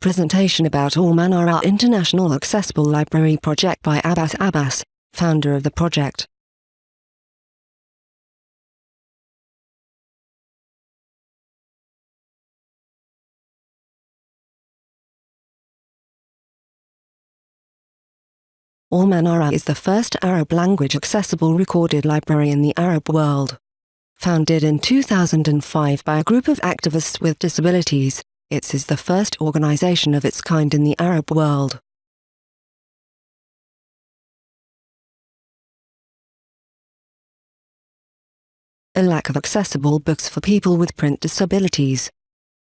Presentation about Al Manara International Accessible Library Project by Abbas Abbas, founder of the project. Al Manara is the first Arab-language accessible recorded library in the Arab world. Founded in 2005 by a group of activists with disabilities, it is the first organization of its kind in the Arab world. A lack of accessible books for people with print disabilities.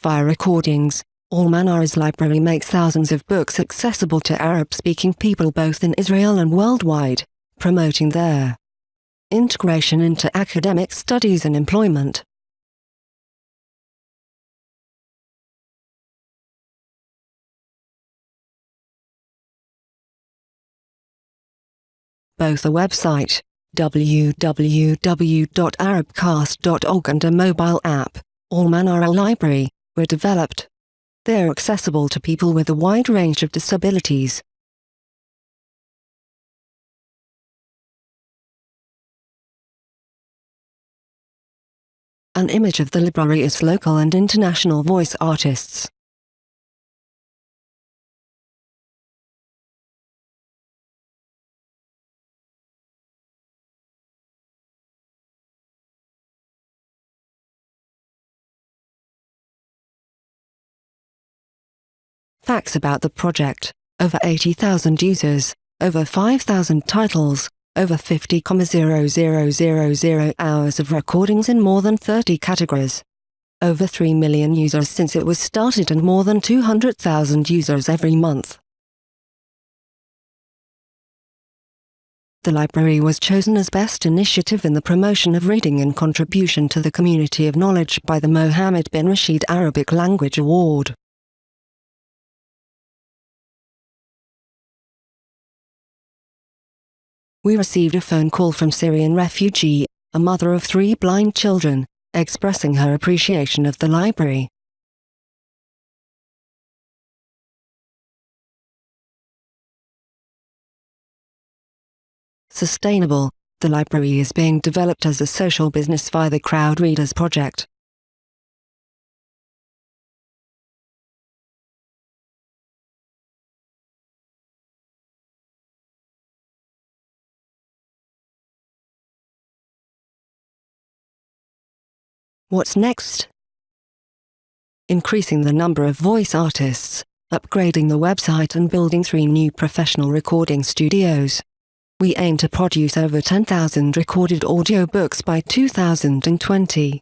Via recordings, Al Manara's library makes thousands of books accessible to Arab-speaking people both in Israel and worldwide, promoting their integration into academic studies and employment. Both a website, www.arabcast.org and a mobile app, Al Manara Library, were developed. They are accessible to people with a wide range of disabilities. An image of the library is local and international voice artists. Facts about the project, over 80,000 users, over 5,000 titles, over 50,0000 hours of recordings in more than 30 categories. Over 3 million users since it was started and more than 200,000 users every month. The library was chosen as Best Initiative in the Promotion of Reading and Contribution to the Community of Knowledge by the Mohammed bin Rashid Arabic Language Award. We received a phone call from Syrian refugee, a mother of three blind children, expressing her appreciation of the library. Sustainable, the library is being developed as a social business via the Crowd Readers project. What's next? Increasing the number of voice artists, upgrading the website and building three new professional recording studios. We aim to produce over 10,000 recorded audiobooks by 2020.